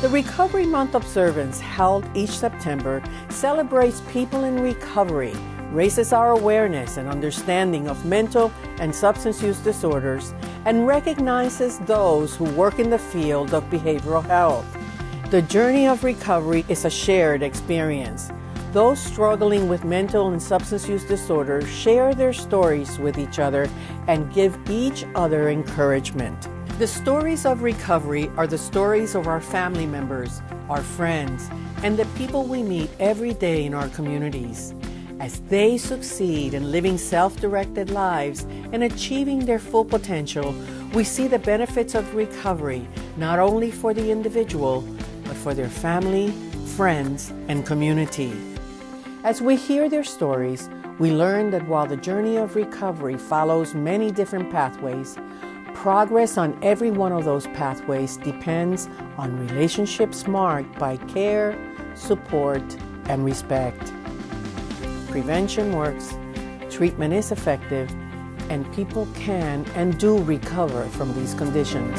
The Recovery Month observance held each September celebrates people in recovery, raises our awareness and understanding of mental and substance use disorders, and recognizes those who work in the field of behavioral health. The journey of recovery is a shared experience. Those struggling with mental and substance use disorders share their stories with each other and give each other encouragement. The stories of recovery are the stories of our family members, our friends, and the people we meet every day in our communities. As they succeed in living self directed lives and achieving their full potential, we see the benefits of recovery not only for the individual, but for their family, friends, and community. As we hear their stories, we learn that while the journey of recovery follows many different pathways, Progress on every one of those pathways depends on relationships marked by care, support, and respect. Prevention works, treatment is effective, and people can and do recover from these conditions.